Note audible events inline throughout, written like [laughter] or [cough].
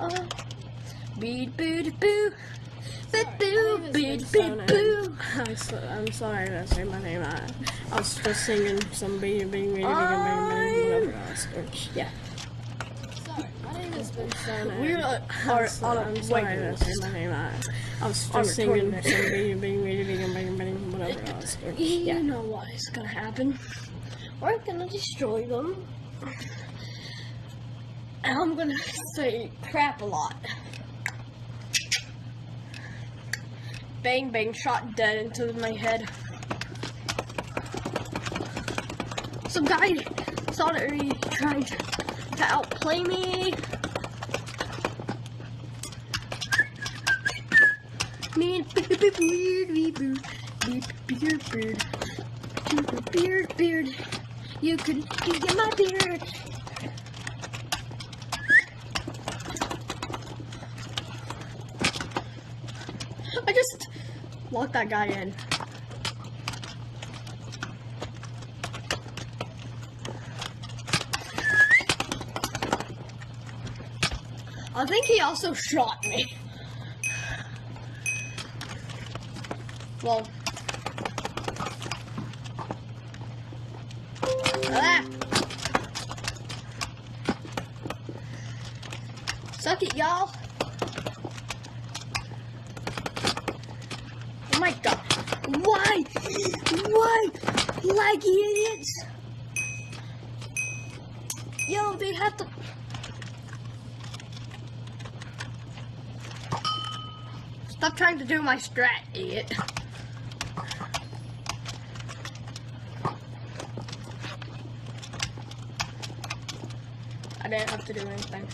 Uh, bead boo boo. Boo boo boo boo. I so, I'm sorry to say my name. I, I was just singing some bing bing bing bing bing whatever else. Or, yeah. Sorry, my name is Ben Stone. Uh, I'm, are on a sorry wait to say my name. I, I was just singing some bing bing bing bing bing bing whatever else. Or, You yeah. know what is gonna happen. We're gonna destroy them. And I'm gonna say crap a lot. Bang bang shot dead into my head. Some guy he trying to, to outplay me. Me and beard beard beard beard beard beard beard beard. You can get my beard. I just locked that guy in. I think he also shot me. Well. Suck it, y'all. Oh my god. Why? Why? Like idiots? Yo, they have to. Stop trying to do my strat, idiot. I didn't have to do anything.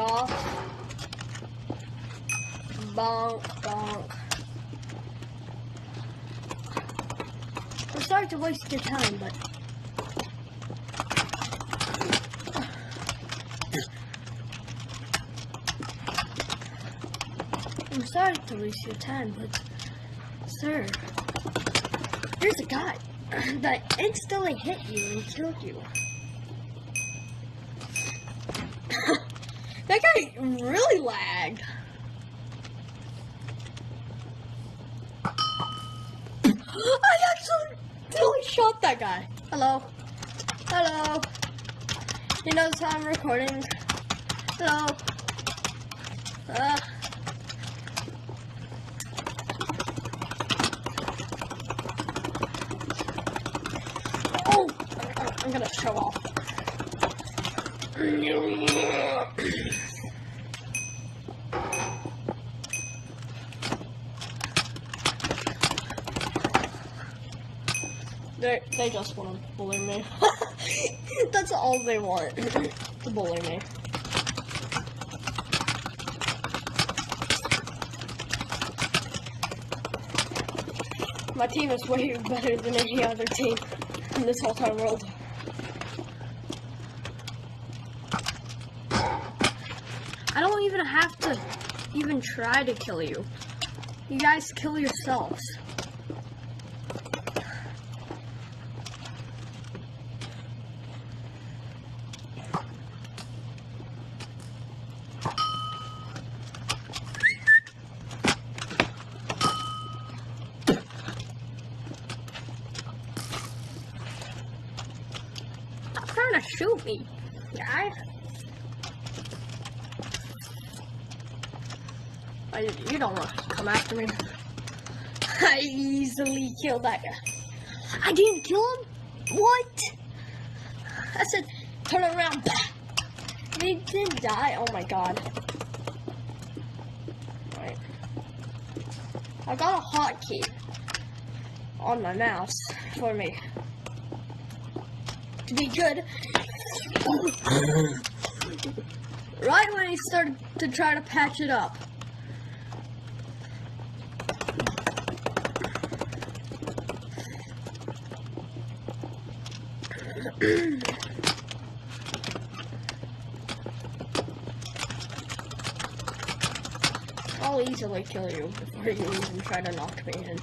Off. Bonk, bonk. I'm sorry to waste your time, but. I'm sorry to waste your time, but. Sir. There's a guy [clears throat] that instantly hit you and killed you. [laughs] that guy really lagged. I accidentally shot that guy. Hello. Hello. He knows I'm recording. Hello. Uh. Oh, I'm gonna show off. [clears throat] They they just want to bully me. [laughs] That's all they want [laughs] to bully me. My team is way better than any other team in this whole entire world. I don't even have to even try to kill you. You guys kill yourselves. Stop trying to shoot me, guy. I, you don't want to come after me. [laughs] I easily killed that guy. I didn't kill him? What? I said, turn around. [laughs] He didn't die. Oh my god. I got a hotkey on my mouse for me to be good. right when he started to try to patch it up. [clears throat] I'll easily kill you before you even try to knock me in.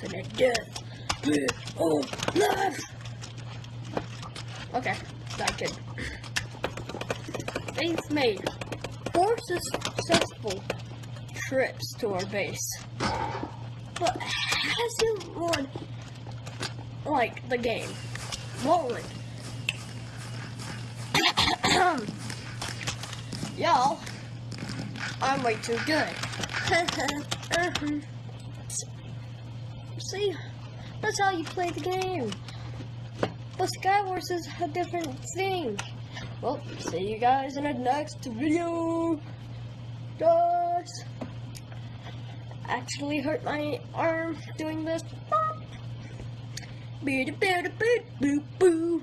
To the death pit of life. Okay, that kid. They've made four successful trips to our base, but hasn't won like the game. Won't. [coughs] Y'all, I'm way too good. [laughs] See, that's how you play the game. But Skywars is a different thing. Well, see you guys in the next video. Guys, actually hurt my arm doing this. Boo boo boo boo boo.